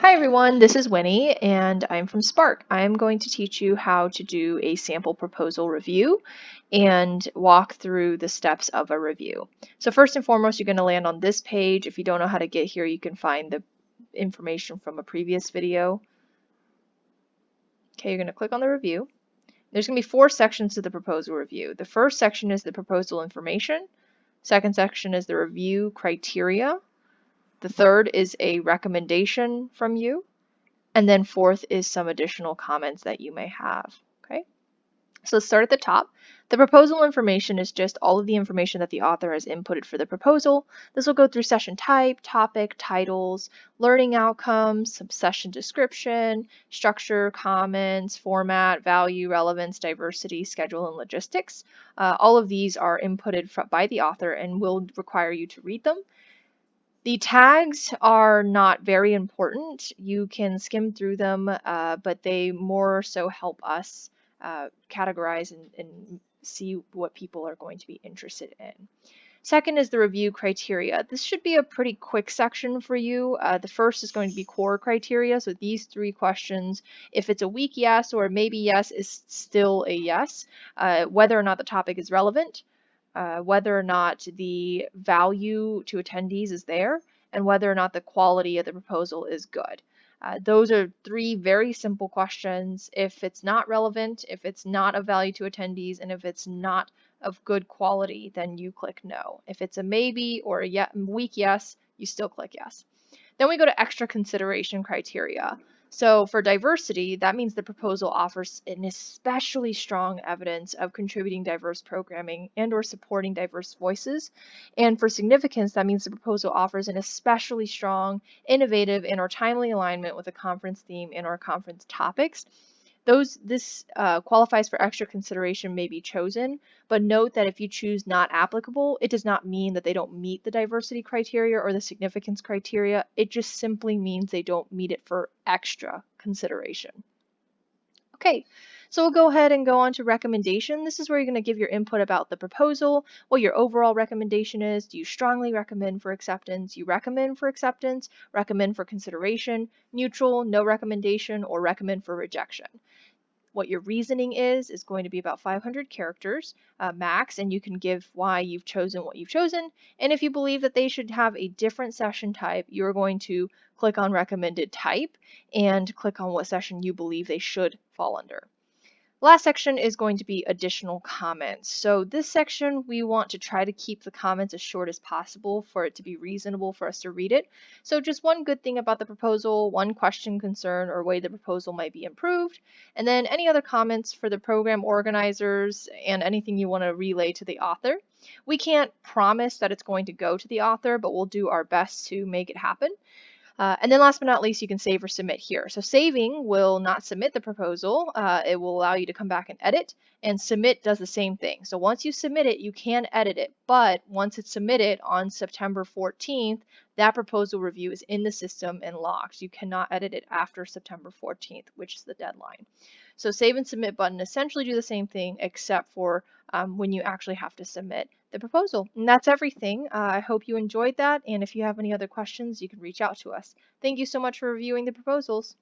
Hi everyone, this is Winnie and I'm from Spark. I'm going to teach you how to do a sample proposal review and walk through the steps of a review. So first and foremost, you're going to land on this page. If you don't know how to get here, you can find the information from a previous video. Okay, you're going to click on the review. There's going to be four sections to the proposal review. The first section is the proposal information. Second section is the review criteria. The third is a recommendation from you. And then fourth is some additional comments that you may have. Okay. So let's start at the top. The proposal information is just all of the information that the author has inputted for the proposal. This will go through session type, topic, titles, learning outcomes, session description, structure, comments, format, value, relevance, diversity, schedule, and logistics. Uh, all of these are inputted by the author and will require you to read them. The tags are not very important. You can skim through them, uh, but they more so help us uh, categorize and, and see what people are going to be interested in. Second is the review criteria. This should be a pretty quick section for you. Uh, the first is going to be core criteria. So these three questions, if it's a weak yes or maybe yes is still a yes. Uh, whether or not the topic is relevant, uh, whether or not the value to attendees is there, and whether or not the quality of the proposal is good. Uh, those are three very simple questions. If it's not relevant, if it's not of value to attendees, and if it's not of good quality, then you click no. If it's a maybe or a weak yes, you still click yes. Then we go to extra consideration criteria. So for diversity, that means the proposal offers an especially strong evidence of contributing diverse programming and or supporting diverse voices. And for significance, that means the proposal offers an especially strong, innovative, and or timely alignment with the conference theme and or conference topics. Those This uh, qualifies for extra consideration may be chosen, but note that if you choose not applicable, it does not mean that they don't meet the diversity criteria or the significance criteria. It just simply means they don't meet it for extra consideration. Okay, so we'll go ahead and go on to recommendation. This is where you're going to give your input about the proposal, what your overall recommendation is. Do you strongly recommend for acceptance? You recommend for acceptance, recommend for consideration, neutral, no recommendation, or recommend for rejection. What your reasoning is, is going to be about 500 characters uh, max, and you can give why you've chosen what you've chosen. And if you believe that they should have a different session type, you're going to click on recommended type and click on what session you believe they should fall under. Last section is going to be additional comments. So this section, we want to try to keep the comments as short as possible for it to be reasonable for us to read it. So just one good thing about the proposal, one question, concern, or way the proposal might be improved, and then any other comments for the program organizers and anything you want to relay to the author. We can't promise that it's going to go to the author, but we'll do our best to make it happen. Uh, and then last but not least, you can save or submit here. So saving will not submit the proposal. Uh, it will allow you to come back and edit and submit does the same thing. So once you submit it, you can edit it. But once it's submitted on September 14th, that proposal review is in the system and locked. You cannot edit it after September 14th, which is the deadline. So save and submit button essentially do the same thing except for um, when you actually have to submit the proposal. And that's everything. Uh, I hope you enjoyed that. And if you have any other questions, you can reach out to us. Thank you so much for reviewing the proposals.